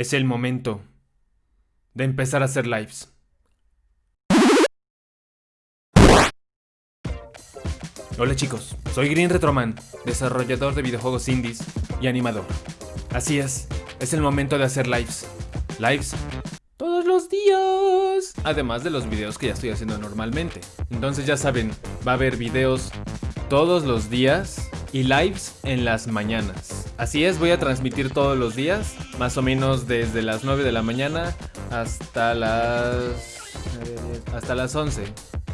Es el momento de empezar a hacer lives. Hola chicos, soy Green Retroman, desarrollador de videojuegos indies y animador. Así es, es el momento de hacer lives. Lives todos los días. Además de los videos que ya estoy haciendo normalmente. Entonces ya saben, va a haber videos todos los días y lives en las mañanas. Así es, voy a transmitir todos los días, más o menos desde las 9 de la mañana hasta las... hasta las 11.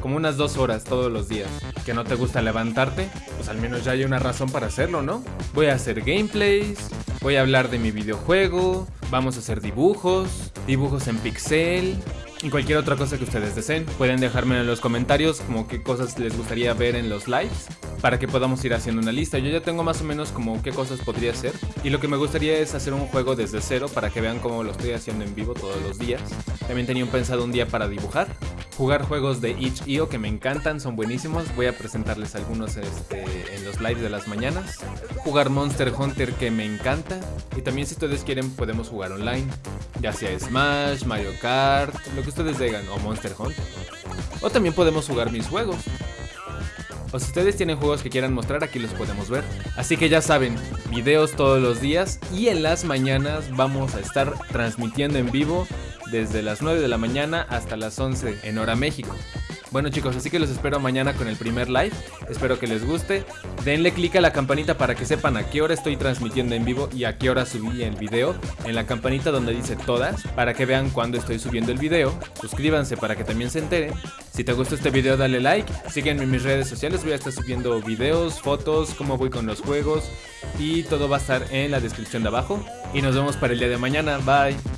Como unas dos horas todos los días. ¿Que no te gusta levantarte? Pues al menos ya hay una razón para hacerlo, ¿no? Voy a hacer gameplays, voy a hablar de mi videojuego, vamos a hacer dibujos, dibujos en pixel, y cualquier otra cosa que ustedes deseen. Pueden dejármelo en los comentarios como qué cosas les gustaría ver en los lives para que podamos ir haciendo una lista. Yo ya tengo más o menos como qué cosas podría hacer y lo que me gustaría es hacer un juego desde cero para que vean cómo lo estoy haciendo en vivo todos los días. También tenía pensado un día para dibujar, jugar juegos de itch.io que me encantan, son buenísimos. Voy a presentarles algunos este, en los lives de las mañanas. Jugar Monster Hunter que me encanta y también si ustedes quieren podemos jugar online, ya sea Smash, Mario Kart, lo que ustedes digan o Monster Hunter. O también podemos jugar mis juegos. O si ustedes tienen juegos que quieran mostrar, aquí los podemos ver. Así que ya saben, videos todos los días y en las mañanas vamos a estar transmitiendo en vivo desde las 9 de la mañana hasta las 11 en hora México. Bueno chicos, así que los espero mañana con el primer live, espero que les guste. Denle click a la campanita para que sepan a qué hora estoy transmitiendo en vivo y a qué hora subí el video. En la campanita donde dice todas, para que vean cuando estoy subiendo el video. Suscríbanse para que también se enteren. Si te gustó este video dale like, sígueme en mis redes sociales, voy a estar subiendo videos, fotos, cómo voy con los juegos y todo va a estar en la descripción de abajo. Y nos vemos para el día de mañana, bye.